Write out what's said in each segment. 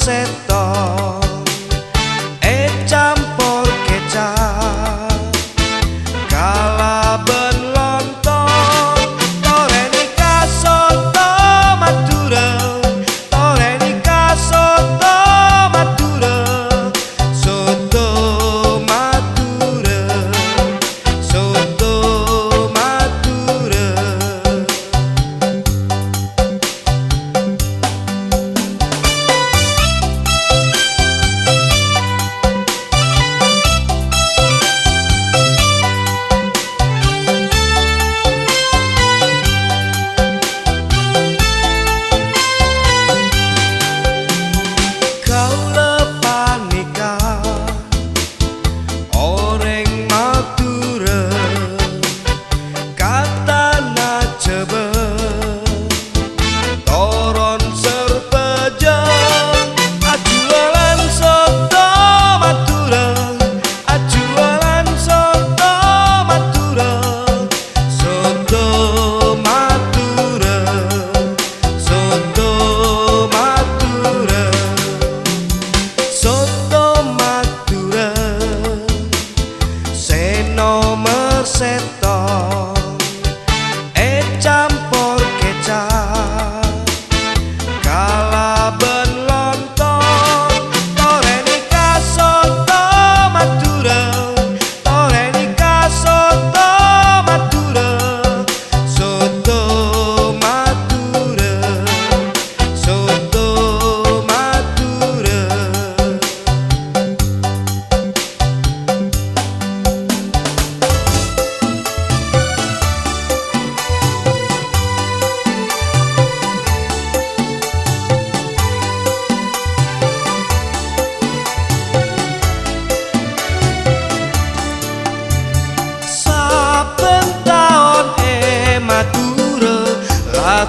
set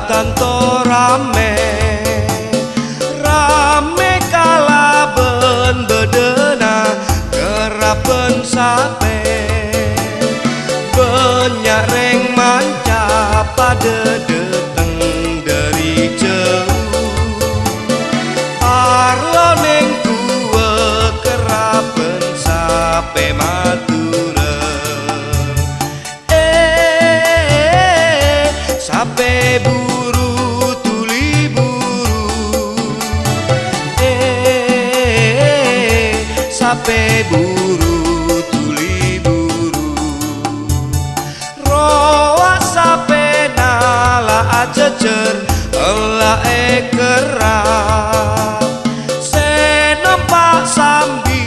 tentu rame. sampe buru tuli buru rawa sampe nala ajejer ela e kera sambi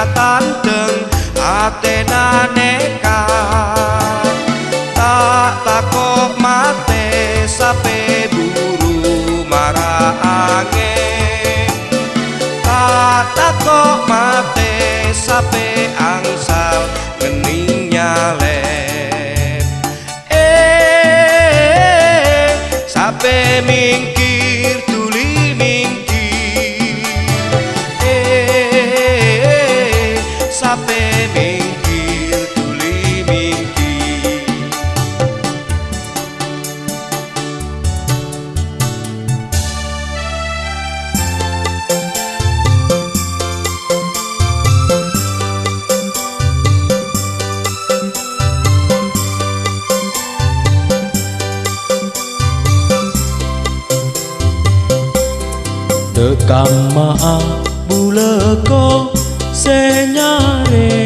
atandeng aten sape angsal ngening nyalet. Eh sape ming Kamma bulako senyale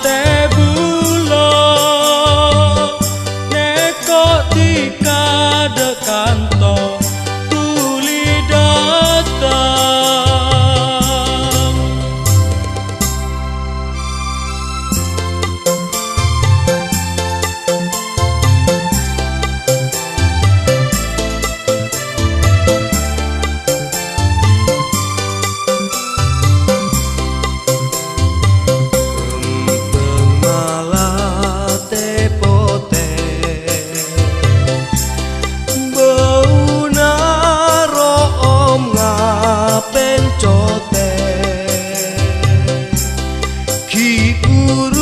there puro.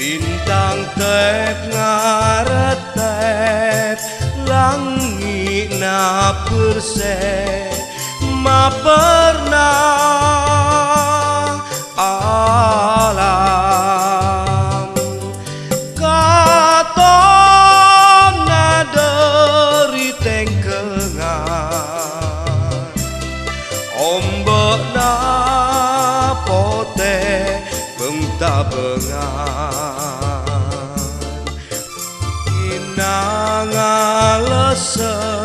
Bintang tek ngaretet Langi na perse Ma pernah alam. Katon naderi tengkengan Ombak na pote bengta bengan sun.